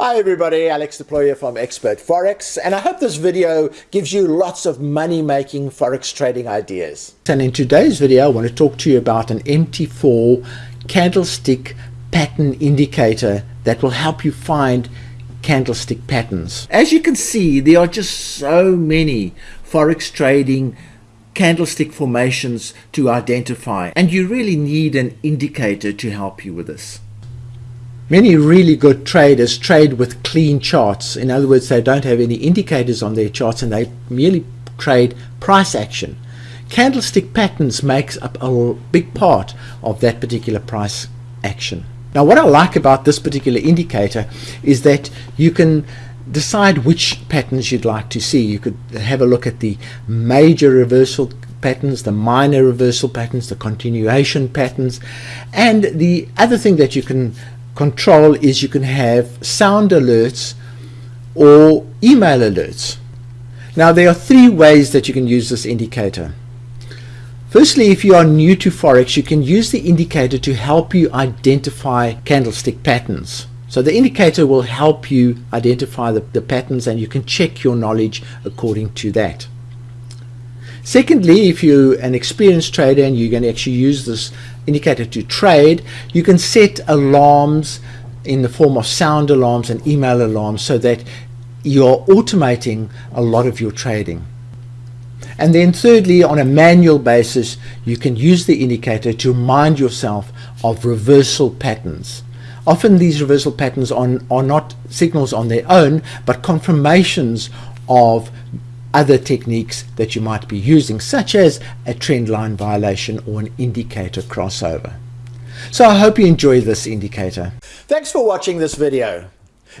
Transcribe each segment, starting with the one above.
Hi everybody, Alex Deployer from Expert4x and I hope this video gives you lots of money making Forex trading ideas. And in today's video I want to talk to you about an MT4 candlestick pattern indicator that will help you find candlestick patterns. As you can see there are just so many Forex trading candlestick formations to identify and you really need an indicator to help you with this. Many really good traders trade with clean charts. In other words, they don't have any indicators on their charts and they merely trade price action. Candlestick patterns makes up a big part of that particular price action. Now what I like about this particular indicator is that you can decide which patterns you'd like to see. You could have a look at the major reversal patterns, the minor reversal patterns, the continuation patterns, and the other thing that you can control is you can have sound alerts or email alerts. Now there are three ways that you can use this indicator. Firstly, if you are new to Forex, you can use the indicator to help you identify candlestick patterns. So the indicator will help you identify the, the patterns and you can check your knowledge according to that. Secondly, if you're an experienced trader and you're going to actually use this indicator to trade, you can set alarms in the form of sound alarms and email alarms so that you're automating a lot of your trading. And then thirdly, on a manual basis, you can use the indicator to remind yourself of reversal patterns. Often these reversal patterns are, are not signals on their own, but confirmations of other techniques that you might be using, such as a trend line violation or an indicator crossover. So I hope you enjoy this indicator. Thanks for watching this video.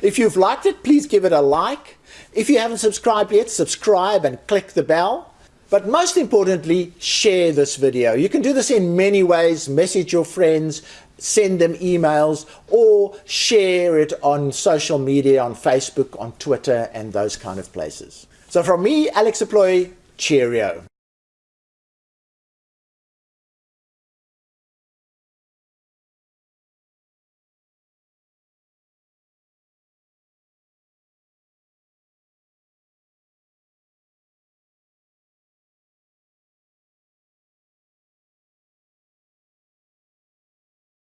If you've liked it, please give it a like. If you haven't subscribed yet, subscribe and click the bell. But most importantly, share this video. You can do this in many ways. Message your friends, send them emails, or share it on social media, on Facebook, on Twitter, and those kind of places. So from me, Alex Deploy, cheerio.